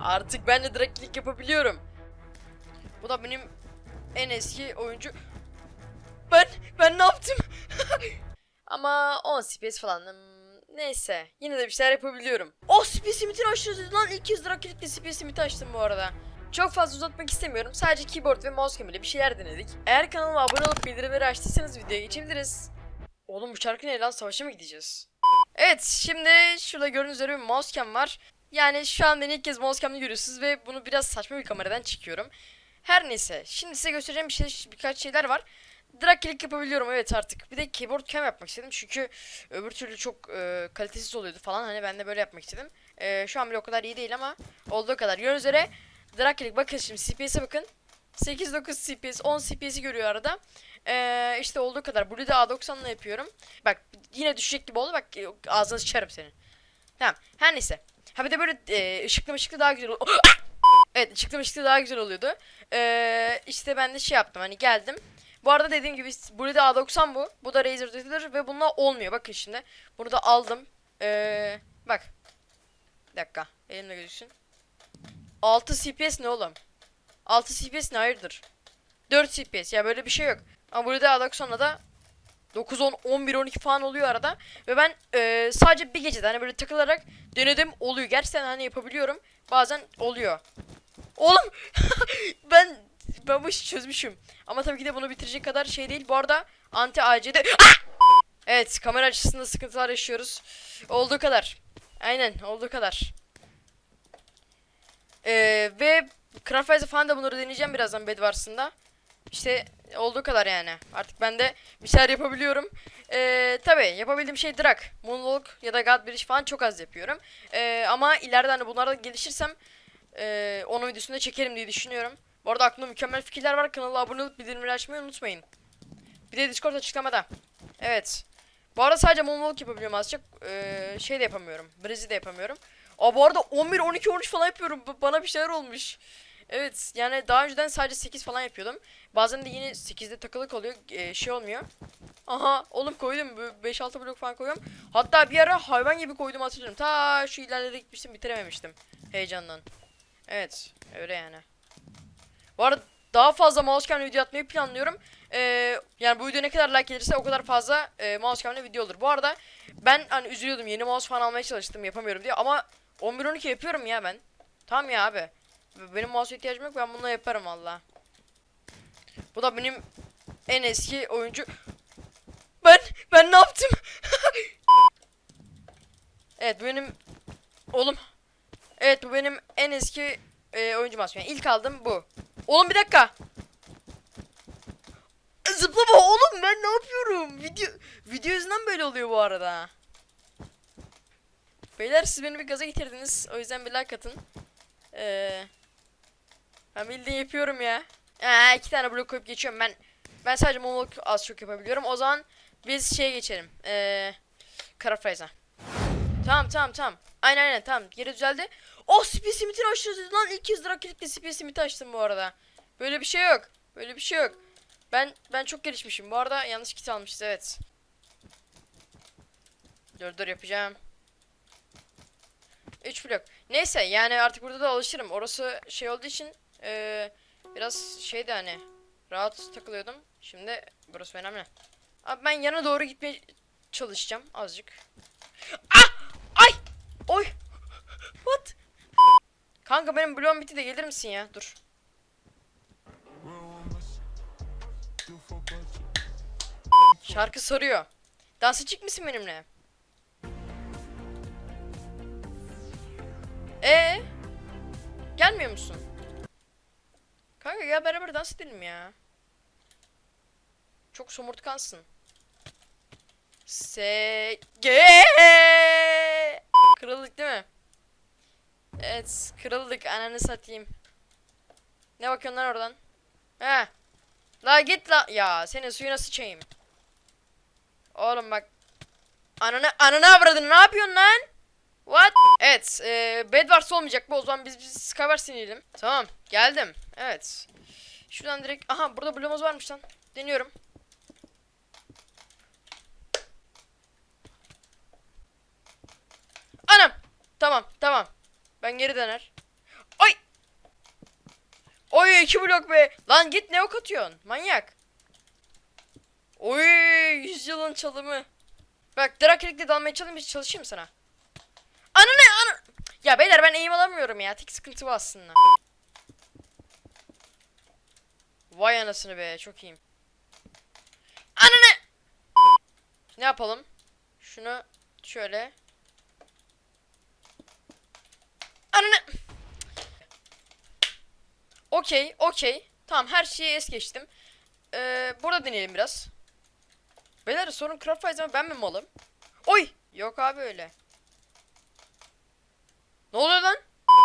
Artık ben de direktlik yapabiliyorum. Bu da benim en eski oyuncu. Ben ben ne yaptım? Ama 10 CPS falan. Neyse. Yine de bir şeyler yapabiliyorum. Oh CPS limitini aşırı lan. İlk kez direktlikle CPS limiti açtım bu arada. Çok fazla uzatmak istemiyorum. Sadece keyboard ve mouse ile bir şeyler denedik. Eğer kanalıma abone olup bildirimleri açtıysanız videoya geçebiliriz. Oğlum bu şarkı ne lan? Savaşa mı gideceğiz? Evet şimdi şurada gördüğünüz üzere bir mousecam var. Yani şu an beni ilk kez mousecam'da görüyorsunuz ve bunu biraz saçma bir kameradan çekiyorum. Her neyse şimdi size göstereceğim bir şey, birkaç şeyler var. Drag click yapabiliyorum evet artık. Bir de keyboard cam yapmak istedim çünkü öbür türlü çok e, kalitesiz oluyordu falan. Hani ben de böyle yapmak istedim. E, şu an bile o kadar iyi değil ama olduğu kadar. Gördüğünüz üzere drag click bakın şimdi CPS'e bakın. 8-9 CPS 10 CPS'i görüyor arada. Ee, işte olduğu kadar. Burada da A90'la yapıyorum. Bak yine düşecek gibi oldu. Bak e, ağzını sıçarım senin. Tamam. Her neyse. Ha bir de böyle e, ışıklı ışıklı daha güzel ol- Evet ışıklı ışıklı daha güzel oluyordu. Ee, işte ben de şey yaptım hani geldim. Bu arada dediğim gibi burada A90 bu. Bu da Razer Editor ve bununla olmuyor. Bakın şimdi. Bunu da aldım. Ee, bak. Bir dakika. Elimde gözüksün. 6 CPS ne oğlum? 6 CPS ne hayırdır? 4 CPS ya böyle bir şey yok. Ama burada A90'la da 9, 10, 11, 12 falan oluyor arada. Ve ben e, sadece bir gecede hani böyle takılarak denedim oluyor. Gerçekten hani yapabiliyorum. Bazen oluyor. Oğlum ben ben bu işi çözmüşüm. Ama tabii ki de bunu bitirecek kadar şey değil. Bu arada anti AC'de Ah! Evet kamera açısında sıkıntılar yaşıyoruz. Olduğu kadar. Aynen olduğu kadar. Ee, ve Craftwise'e falan da bunları deneyeceğim birazdan Bedwars'ında. İşte olduğu kadar yani. Artık ben de bir şeyler yapabiliyorum. Ee, tabii yapabildiğim şey drag, moonwalk ya da god bridge falan çok az yapıyorum. Ee, ama ileride hani bunlarda gelişirsem ee, onun videosunu da çekerim diye düşünüyorum. Bu arada aklımda mükemmel fikirler var. Kanala abone olup bildirimleri açmayı unutmayın. Bir de Discord açıklamada. Evet. Bu arada sadece moonwalk yapabiliyorum azıcık. Ee, şey de yapamıyorum. Bridge'i de yapamıyorum. Aa bu arada 11, 12, 13 falan yapıyorum. B- bana bir şeyler olmuş. Evet yani daha önceden sadece 8 falan yapıyordum. Bazen de yine 8'de takılık oluyor. ee, şey olmuyor. Aha oğlum koydum. 5-6 blok falan koyuyorum. Hatta bir ara hayvan gibi koydum hatırlıyorum. Ta şu ilerlere gitmiştim bitirememiştim. Heyecandan. Evet öyle yani. Bu arada daha fazla mousecam video atmayı planlıyorum. Ee, yani bu video ne kadar like gelirse o kadar fazla e, mousecam video olur. Bu arada ben hani üzülüyordum yeni mouse falan almaya çalıştım yapamıyorum diye ama 11-12 yapıyorum ya ben. Tamam ya abi. Benim mouse'a ihtiyacım yok ben bununla yaparım valla. Bu da benim en eski oyuncu. Ben ben ne yaptım? evet bu benim oğlum. Evet bu benim en eski e, oyuncu mouse. Yani ilk aldığım bu. Oğlum bir dakika. Zıplama oğlum ben ne yapıyorum? Video video yüzünden böyle oluyor bu arada. Beyler siz beni bir gaza getirdiniz. O yüzden bir like atın. Ee, ben bildiğin yapıyorum ya. Ee, iki tane blok koyup geçiyorum. Ben ben sadece monolog az çok yapabiliyorum. O zaman biz şeye geçelim. Ee, Karafraza. Tamam tamam tamam. Aynen aynen tamam. Geri düzeldi. Oh Space Limit'ini açtınız lan. İlk kez drag click'le Space Limit'i açtım bu arada. Böyle bir şey yok. Böyle bir şey yok. Ben ben çok gelişmişim. Bu arada yanlış kit almışız evet. Dur dur yapacağım. 3 blok. Neyse yani artık burada da alışırım. Orası şey olduğu için eee, biraz şeydi hani rahat takılıyordum. Şimdi burası önemli. Abi ben yana doğru gitmeye çalışacağım azıcık. Ah! Ay! Oy! What? Kanka benim bloğum bitti de gelir misin ya? Dur. Şarkı soruyor. Dansa çık mısın benimle? Ee? Gelmiyor musun? Kanka gel beraber dans edelim ya. Çok somurtkansın. Se Kırıldık değil mi? Evet, kırıldık. Ananı satayım. Ne bakıyorsun lan oradan? He. La git la. Ya senin suyuna sıçayım. Oğlum bak. Ananı ananı avradın. Ne yapıyorsun lan? What? Evet, e, Bedwars olmayacak bu. O zaman biz biz Skywars inelim. Tamam, geldim. Evet. Şuradan direkt aha burada bloğumuz varmış lan. Deniyorum. Anam. Tamam, tamam. Ben geri döner. Oy iki blok be. Lan git ne ok atıyorsun? Manyak. Oy yüzyılın çalımı. Bak Drakelik'le dalmaya çalışayım çalışayım sana? Ya beyler ben eğim alamıyorum ya. Tek sıkıntı bu aslında. Vay anasını be çok iyiyim. Ananı. Ne yapalım? Şunu şöyle. Ananı. Okey, okey. Tamam her şeyi es geçtim. Ee, burada deneyelim biraz. Beyler sorun craft Rise'da ben mi malım? Oy! Yok abi öyle. Ne oluyor lan?